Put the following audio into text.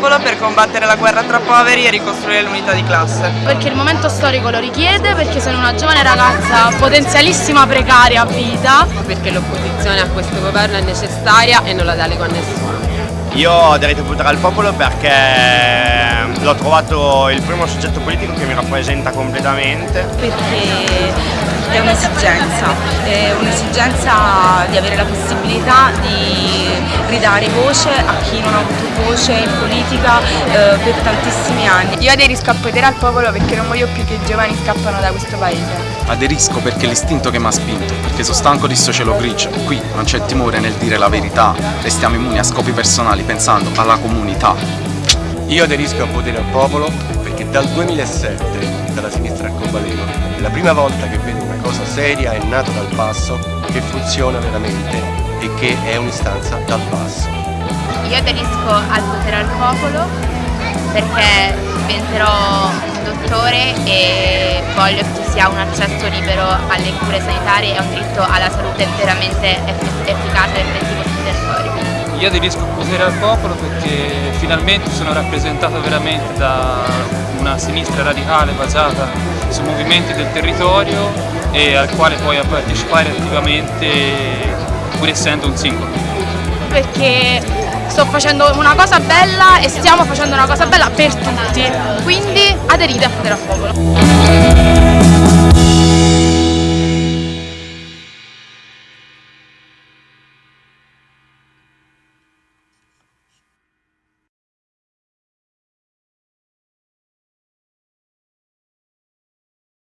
popolo per combattere la guerra tra poveri e ricostruire l'unità di classe. Perché il momento storico lo richiede, perché sono una giovane ragazza potenzialissima precaria a vita. Perché l'opposizione a questo governo è necessaria e non la delego a nessuno. Io a votare al popolo perché l'ho trovato il primo soggetto politico che mi rappresenta completamente. Perché è un'esigenza, è un'esigenza di avere la possibilità di ridare voce a chi non ha avuto voce in politica eh, per tantissimi anni. Io aderisco a potere al popolo perché non voglio più che i giovani scappano da questo paese. Aderisco perché è l'istinto che mi ha spinto, perché sono stanco di sto cielo grigio. Qui non c'è timore nel dire la verità, restiamo immuni a scopi personali pensando alla comunità. Io aderisco a potere al popolo perché dal 2007, dalla sinistra a Cobaleno, è la prima volta che vedo una cosa seria e nata dal basso che funziona veramente e che è un'istanza dal basso. Io aderisco al potere al popolo perché diventerò un dottore e voglio che ci sia un accesso libero alle cure sanitarie e un diritto alla salute veramente efficace e territorio. Io aderisco potere al popolo perché finalmente sono rappresentato veramente da una sinistra radicale basata sui movimenti del territorio e al quale poi a partecipare attivamente pur essendo un singolo. Perché sto facendo una cosa bella e stiamo facendo una cosa bella per tutti, quindi aderite a potere al popolo.